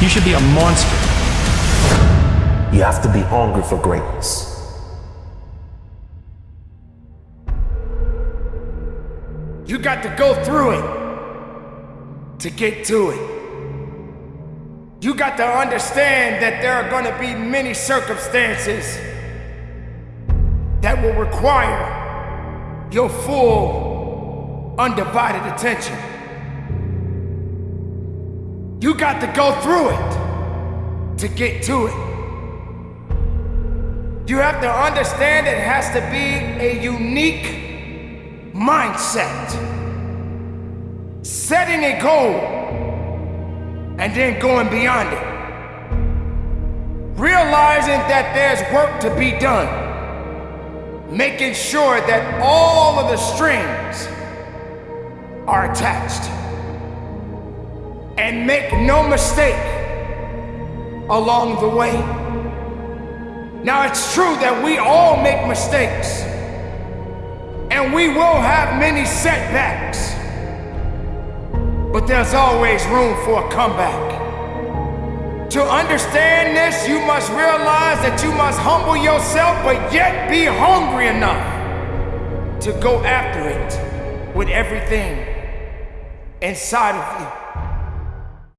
You should be a monster. You have to be hungry for greatness. You got to go through it to get to it. You got to understand that there are going to be many circumstances that will require your full, undivided attention. You got to go through it to get to it. You have to understand it has to be a unique mindset. Setting a goal and then going beyond it. Realizing that there's work to be done. Making sure that all of the strings are attached. And make no mistake along the way. Now, it's true that we all make mistakes, and we will have many setbacks, but there's always room for a comeback. To understand this, you must realize that you must humble yourself, but yet be hungry enough to go after it with everything inside of you.